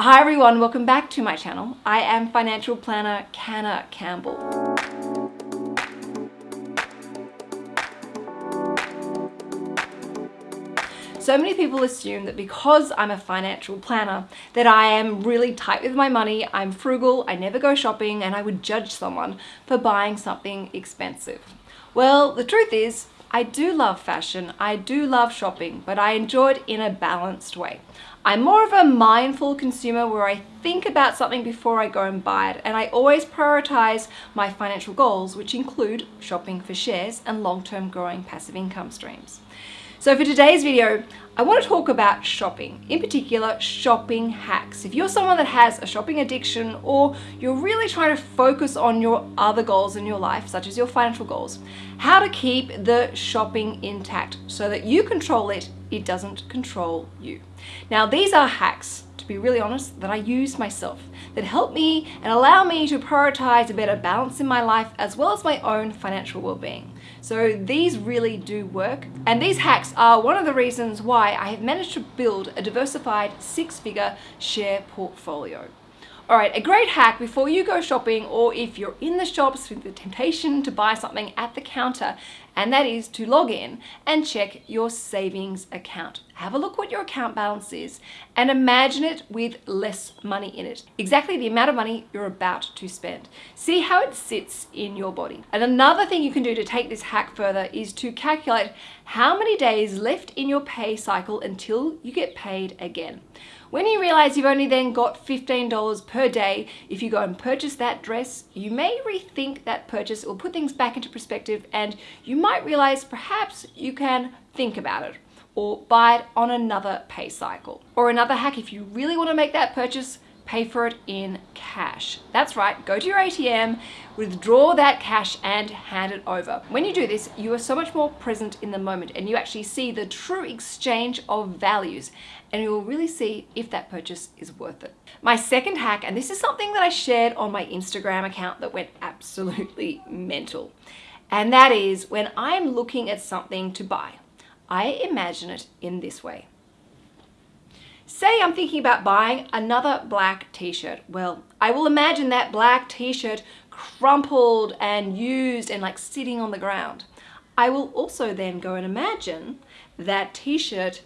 Hi everyone, welcome back to my channel. I am financial planner Canna Campbell. So many people assume that because I'm a financial planner that I am really tight with my money, I'm frugal, I never go shopping and I would judge someone for buying something expensive. Well, the truth is I do love fashion, I do love shopping, but I enjoy it in a balanced way. I'm more of a mindful consumer where I think about something before I go and buy it and I always prioritize my financial goals which include shopping for shares and long-term growing passive income streams. So for today's video, I want to talk about shopping, in particular shopping hacks. If you're someone that has a shopping addiction or you're really trying to focus on your other goals in your life, such as your financial goals, how to keep the shopping intact so that you control it, it doesn't control you. Now these are hacks, to be really honest, that I use myself that help me and allow me to prioritize a better balance in my life as well as my own financial well-being. So these really do work. And these hacks are one of the reasons why I have managed to build a diversified six-figure share portfolio. All right, a great hack before you go shopping or if you're in the shops with the temptation to buy something at the counter, and that is to log in and check your savings account. Have a look what your account balance is and imagine it with less money in it. Exactly the amount of money you're about to spend. See how it sits in your body. And another thing you can do to take this hack further is to calculate how many days left in your pay cycle until you get paid again. When you realize you've only then got $15 per day, if you go and purchase that dress, you may rethink that purchase or put things back into perspective and you might realize perhaps you can think about it or buy it on another pay cycle. Or another hack, if you really want to make that purchase, pay for it in cash. That's right, go to your ATM, withdraw that cash and hand it over. When you do this, you are so much more present in the moment and you actually see the true exchange of values and you will really see if that purchase is worth it. My second hack, and this is something that I shared on my Instagram account that went absolutely mental, and that is when I'm looking at something to buy, I imagine it in this way. Say I'm thinking about buying another black t-shirt. Well, I will imagine that black t-shirt crumpled and used and like sitting on the ground. I will also then go and imagine that t-shirt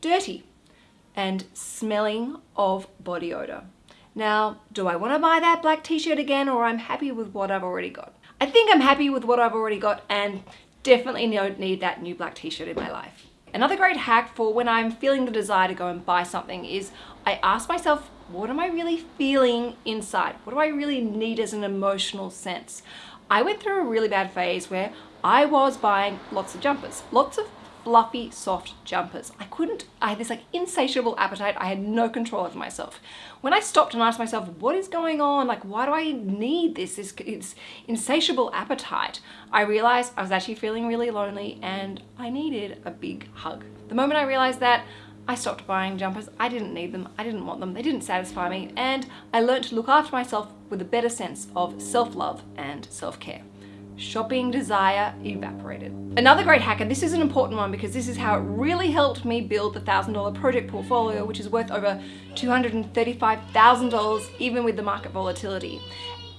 dirty and smelling of body odor. Now, do I want to buy that black t-shirt again or I'm happy with what I've already got? I think I'm happy with what I've already got and definitely don't need that new black t-shirt in my life. Another great hack for when I'm feeling the desire to go and buy something is I ask myself, what am I really feeling inside? What do I really need as an emotional sense? I went through a really bad phase where I was buying lots of jumpers, lots of fluffy, soft jumpers. I couldn't, I had this like insatiable appetite. I had no control over myself. When I stopped and asked myself, what is going on? Like, why do I need this, this, this insatiable appetite? I realized I was actually feeling really lonely and I needed a big hug. The moment I realized that, I stopped buying jumpers. I didn't need them. I didn't want them. They didn't satisfy me. And I learned to look after myself with a better sense of self-love and self-care shopping desire evaporated. Another great hack, and this is an important one because this is how it really helped me build the $1,000 project portfolio, which is worth over $235,000 even with the market volatility.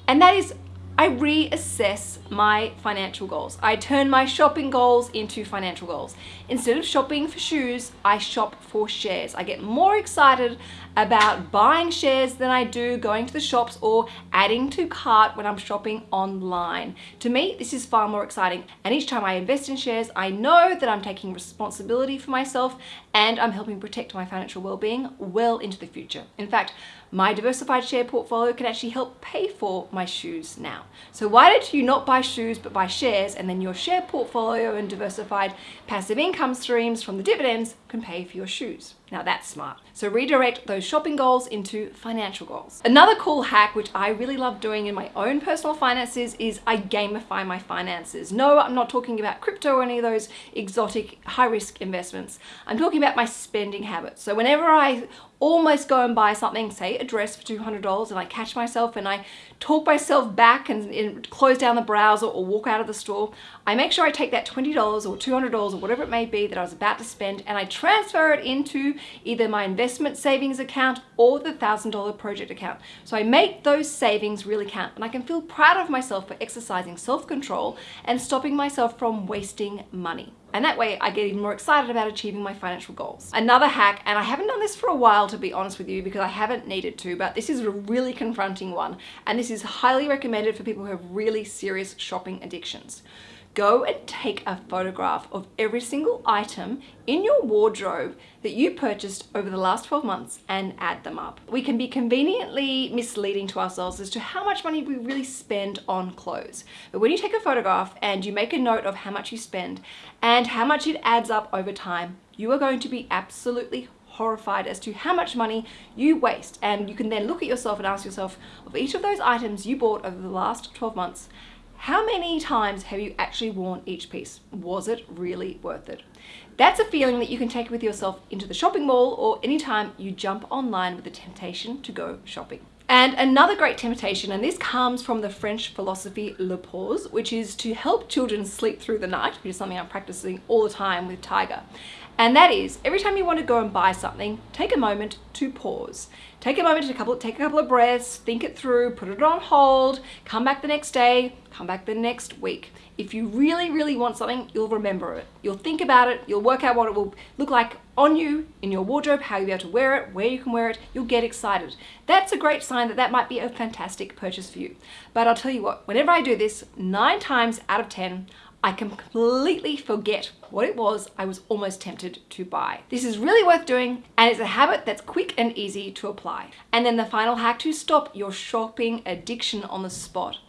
And that is I reassess my financial goals. I turn my shopping goals into financial goals. Instead of shopping for shoes, I shop for shares. I get more excited about buying shares than I do going to the shops or adding to cart when I'm shopping online. To me, this is far more exciting. And each time I invest in shares, I know that I'm taking responsibility for myself and I'm helping protect my financial well-being well into the future. In fact, my diversified share portfolio can actually help pay for my shoes now. So why did you not buy shoes but buy shares and then your share portfolio and diversified passive income streams from the dividends can pay for your shoes? Now that's smart. So redirect those shopping goals into financial goals. Another cool hack, which I really love doing in my own personal finances is I gamify my finances. No, I'm not talking about crypto or any of those exotic high risk investments. I'm talking about my spending habits. So whenever I almost go and buy something, say a dress for $200 and I catch myself and I talk myself back and, and close down the browser or walk out of the store, I make sure I take that $20 or $200 or whatever it may be that I was about to spend and I transfer it into either my investment savings account or the $1,000 project account. So I make those savings really count and I can feel proud of myself for exercising self-control and stopping myself from wasting money. And that way I get even more excited about achieving my financial goals. Another hack, and I haven't done this for a while to be honest with you because I haven't needed to, but this is a really confronting one. And this is highly recommended for people who have really serious shopping addictions go and take a photograph of every single item in your wardrobe that you purchased over the last 12 months and add them up. We can be conveniently misleading to ourselves as to how much money we really spend on clothes. But when you take a photograph and you make a note of how much you spend and how much it adds up over time, you are going to be absolutely horrified as to how much money you waste and you can then look at yourself and ask yourself of each of those items you bought over the last 12 months how many times have you actually worn each piece? Was it really worth it? That's a feeling that you can take with yourself into the shopping mall or anytime you jump online with the temptation to go shopping. And another great temptation, and this comes from the French philosophy Le Pause, which is to help children sleep through the night, which is something I'm practicing all the time with Tiger. And that is, every time you want to go and buy something, take a moment to pause. Take a moment to couple, take a couple of breaths, think it through, put it on hold, come back the next day, come back the next week. If you really, really want something, you'll remember it. You'll think about it, you'll work out what it will look like on you, in your wardrobe, how you'll be able to wear it, where you can wear it, you'll get excited. That's a great sign that that might be a fantastic purchase for you. But I'll tell you what, whenever I do this, nine times out of 10, I completely forget what it was I was almost tempted to buy. This is really worth doing and it's a habit that's quick and easy to apply. And then the final hack to stop your shopping addiction on the spot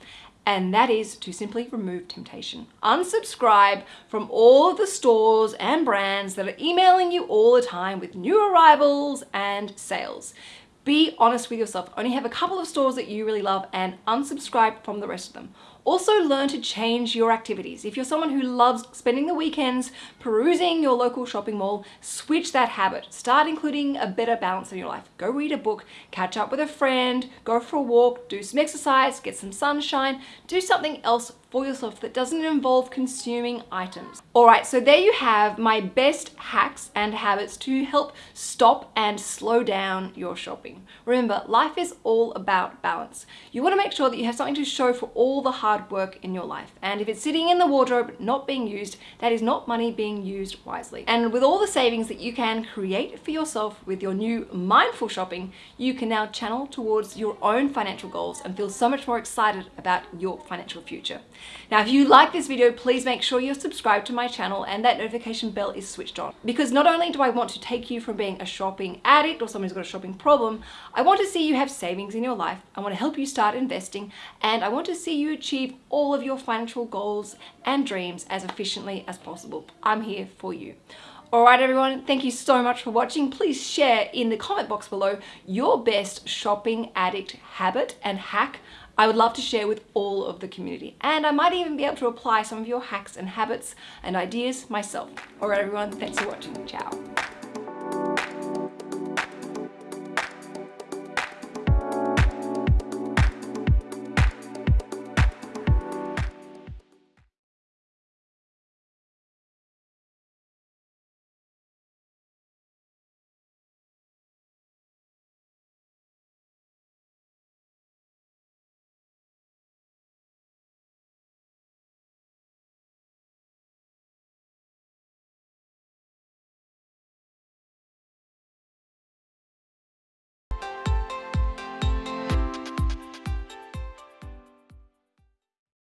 and that is to simply remove temptation. Unsubscribe from all of the stores and brands that are emailing you all the time with new arrivals and sales. Be honest with yourself. Only have a couple of stores that you really love and unsubscribe from the rest of them. Also learn to change your activities. If you're someone who loves spending the weekends perusing your local shopping mall, switch that habit. Start including a better balance in your life. Go read a book, catch up with a friend, go for a walk, do some exercise, get some sunshine, do something else for yourself that doesn't involve consuming items. All right, so there you have my best hacks and habits to help stop and slow down your shopping. Remember, life is all about balance. You wanna make sure that you have something to show for all the hard work in your life. And if it's sitting in the wardrobe, not being used, that is not money being used wisely. And with all the savings that you can create for yourself with your new mindful shopping, you can now channel towards your own financial goals and feel so much more excited about your financial future. Now, if you like this video, please make sure you're subscribed to my channel and that notification bell is switched on. Because not only do I want to take you from being a shopping addict or someone who's got a shopping problem, I want to see you have savings in your life. I want to help you start investing and I want to see you achieve all of your financial goals and dreams as efficiently as possible. I'm here for you. Alright everyone, thank you so much for watching. Please share in the comment box below your best shopping addict habit and hack I would love to share with all of the community. And I might even be able to apply some of your hacks and habits and ideas myself. All right, everyone, thanks for watching. Ciao.